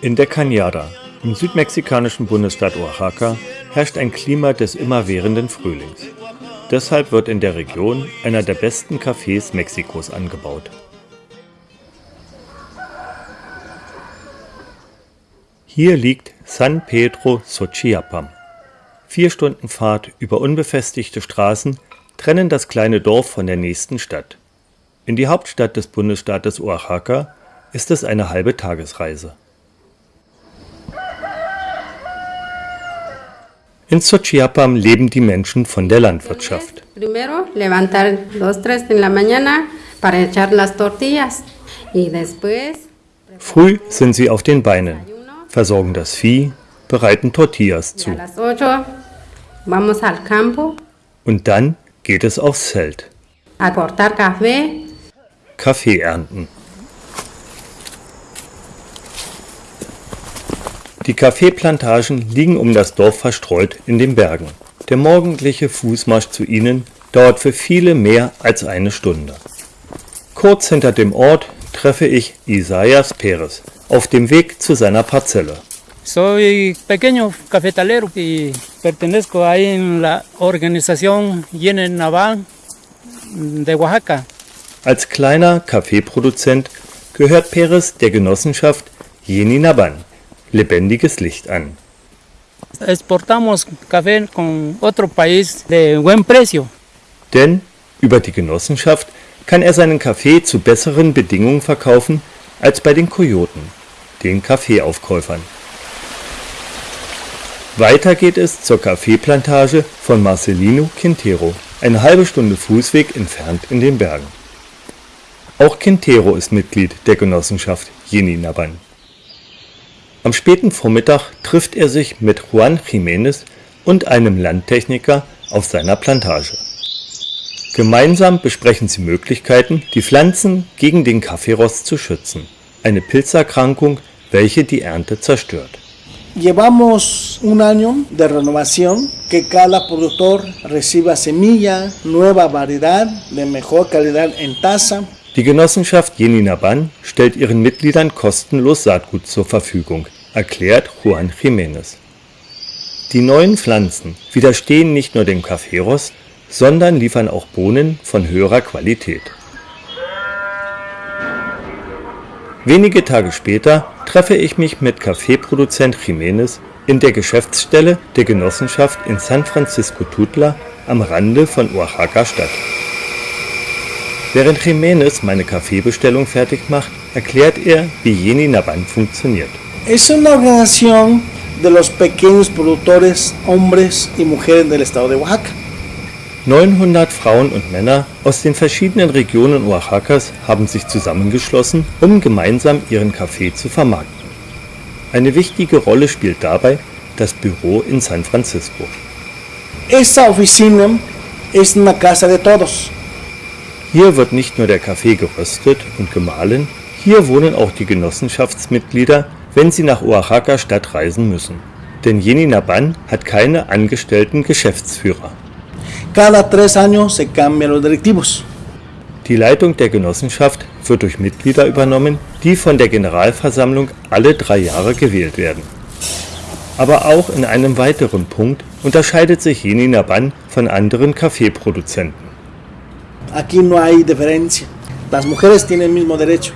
In der Cañada, im südmexikanischen Bundesstaat Oaxaca, herrscht ein Klima des immerwährenden Frühlings. Deshalb wird in der Region einer der besten Cafés Mexikos angebaut. Hier liegt San Pedro Xochiapam. Vier Stunden Fahrt über unbefestigte Straßen trennen das kleine Dorf von der nächsten Stadt. In die Hauptstadt des Bundesstaates Oaxaca ist es eine halbe Tagesreise. In Xochiapam leben die Menschen von der Landwirtschaft. Früh sind sie auf den Beinen, versorgen das Vieh, bereiten Tortillas zu. Und dann geht es aufs Feld. Kaffee ernten. Die Kaffeeplantagen liegen um das Dorf verstreut in den Bergen. Der morgendliche Fußmarsch zu ihnen dauert für viele mehr als eine Stunde. Kurz hinter dem Ort treffe ich Isaias Perez auf dem Weg zu seiner Parzelle. Soy pequeño cafetalero y pertenezco ahí en la organización Yene Naval de Oaxaca. Als kleiner Kaffeeproduzent gehört Perez der Genossenschaft Yeni Naban lebendiges Licht an. Exportamos café con otro país de buen precio. Denn über die Genossenschaft kann er seinen Kaffee zu besseren Bedingungen verkaufen als bei den Kojoten, den Kaffeeaufkäufern. Weiter geht es zur Kaffeeplantage von Marcelino Quintero, eine halbe Stunde Fußweg entfernt in den Bergen. Auch Quintero ist Mitglied der Genossenschaft Jeninaban. Am späten Vormittag trifft er sich mit Juan Jiménez und einem Landtechniker auf seiner Plantage. Gemeinsam besprechen sie Möglichkeiten, die Pflanzen gegen den Kaffeerost zu schützen, eine Pilzerkrankung, welche die Ernte zerstört. Llevamos un año de renovación, que cada productor reciba semilla, nueva variedad de mejor calidad en taza, die Genossenschaft Jeninaban stellt ihren Mitgliedern kostenlos Saatgut zur Verfügung, erklärt Juan Jiménez. Die neuen Pflanzen widerstehen nicht nur dem Kaffeerost, sondern liefern auch Bohnen von höherer Qualität. Wenige Tage später treffe ich mich mit Kaffeeproduzent Jiménez in der Geschäftsstelle der Genossenschaft in San Francisco Tutla am Rande von Oaxaca Stadt. Während Jiménez meine Kaffeebestellung fertig macht, erklärt er, wie Jeni Naban funktioniert. Es una organización de los pequeños productores, hombres y mujeres del estado de Oaxaca. 900 Frauen und Männer aus den verschiedenen Regionen Oaxacas haben sich zusammengeschlossen, um gemeinsam ihren Kaffee zu vermarkten. Eine wichtige Rolle spielt dabei das Büro in San Francisco. Esta oficina es una casa de todos. Hier wird nicht nur der Kaffee geröstet und gemahlen, hier wohnen auch die Genossenschaftsmitglieder, wenn sie nach Oaxaca Stadt reisen müssen. Denn Yeni Naban hat keine angestellten Geschäftsführer. Cada tres años se cambian los directivos. Die Leitung der Genossenschaft wird durch Mitglieder übernommen, die von der Generalversammlung alle drei Jahre gewählt werden. Aber auch in einem weiteren Punkt unterscheidet sich Yeni Naban von anderen Kaffeeproduzenten. Aquí no hay diferencia. Las mujeres tienen el mismo derecho.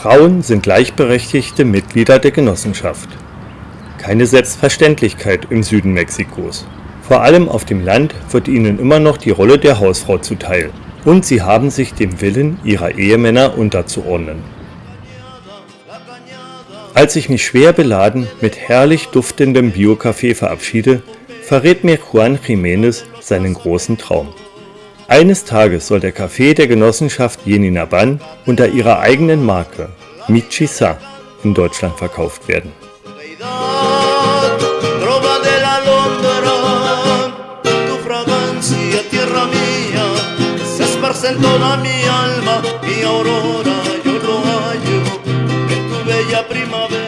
Frauen sind gleichberechtigte Mitglieder der Genossenschaft. Keine Selbstverständlichkeit im Süden Mexikos. Vor allem auf dem Land wird ihnen immer noch die Rolle der Hausfrau zuteil und sie haben sich dem Willen ihrer Ehemänner unterzuordnen. Als ich mich schwer beladen mit herrlich duftendem Bio-Kaffee verabschiede, verrät mir Juan Jiménez seinen großen Traum. Eines Tages soll der Kaffee der Genossenschaft Jenina Ban unter ihrer eigenen Marke Michisa in Deutschland verkauft werden. Mi alma, mi aurora, yo lo hallo en tu bella primavera.